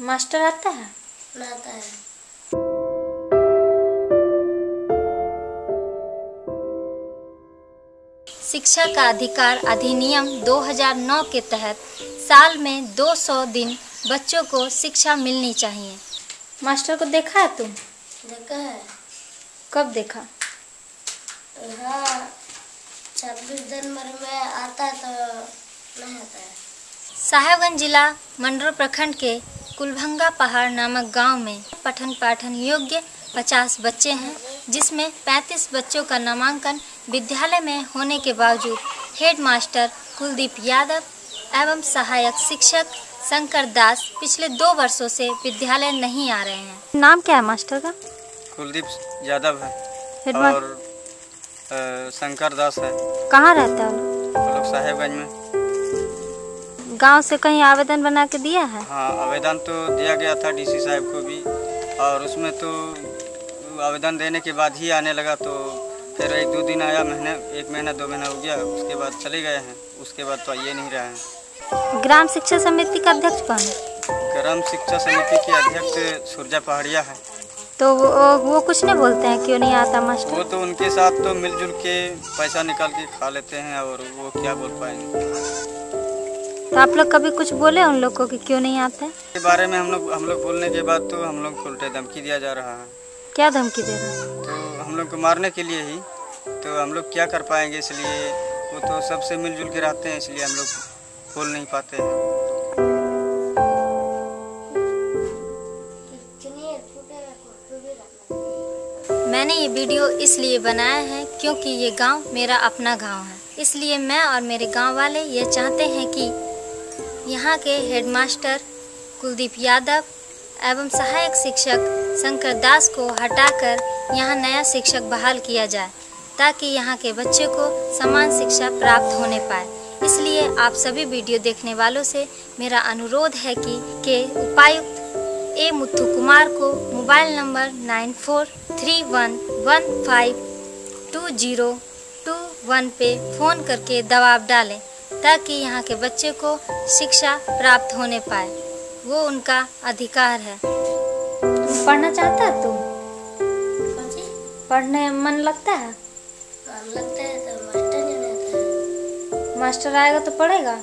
Master आता है? आता है। शिक्षा का अधिकार अधिनियम 2009 के तहत साल में 200 दिन बच्चों को शिक्षा मिलनी चाहिए। मास्टर को देखा है तुम? देखा है। कब देखा? हाँ छब्बीस जनवरी में आता है तो नहीं आता है। साहेबगंज जिला मंडरो प्रखंड के कुलभंगा पहाड़ नामक गाँव में पठन पाठन योग्य 50 बच्चे हैं जिसमें 35 बच्चों का नामांकन विद्यालय में होने के बावजूद हेड मास्टर कुलदीप यादव एवं सहायक शिक्षक शंकर दास पिछले दो वर्षों से विद्यालय नहीं आ रहे हैं। नाम क्या है मास्टर का? कुलदीप यादव है और शंकर दास है। कहाँ रहता है? वो लोग साहेबगंज में? गाँव से कहीं आवेदन बना के दिया है? हाँ आवेदन तो दिया गया था डीसी साहब को भी। और उसमें तो आवेदन देने के बाद ही आने लगा तो फिर एक दो दिन आया महीने एक महीना दो महीना हो गया उसके बाद चले गए हैं। उसके बाद तो आइए नहीं रहे हैं। ग्राम शिक्षा समिति का अध्यक्ष कौन है? ग्राम शिक्षा समिति के अध्यक्ष सुरजा पहाड़िया है। तो वो, वो कुछ नहीं बोलते हैं क्यों नहीं आता मास्टर? वो तो उनके साथ तो मिलजुल के पैसा निकाल के खा लेते हैं और वो क्या बोल पाएँगे? तो आप लोग कभी कुछ बोले उन लोग को कि क्यों नहीं आते? के बारे में हम लोग हम लोग बोलने के बाद तो हम लोग को उल्टे धमकी दिया जा रहा है। क्या धमकी दे रहे हैं? तो हम लोग को मारने के लिए ही तो हम लोग क्या कर पाएँगे इसलिए वो तो सबसे मिलजुल के रहते हैं इसलिए हम लोग बोल नहीं पाते हैं। मैंने ये वीडियो इसलिए बनाया है क्योंकि ये गाँव मेरा अपना गाँव है। इसलिए मैं और मेरे गाँव वाले ये चाहते हैं कि यहाँ के हेडमास्टर कुलदीप यादव एवं सहायक शिक्षक शंकर दास को हटाकर यहाँ नया शिक्षक बहाल किया जाए, ताकि यहाँ के बच्चे को समान शिक्षा प्राप्त होने पाए। इसलिए आप सभी वीडियो देखने वालों से मेरा अनुरोध है कि के उपायुक्त ए मुथु कुमार को mobile number nine four three one one five two zero two one पे फ़ोन करके दबाव डालें। ताकि यहाँ के बच्चे को शिक्षा प्राप्त होने पाए। वो उनका अधिकार है। तुम पढ़ना चाहता है तुम पढ़ने में मन लगता है? लगता है तो मास्टर है मास्टर आएगा तो पढ़ेगा?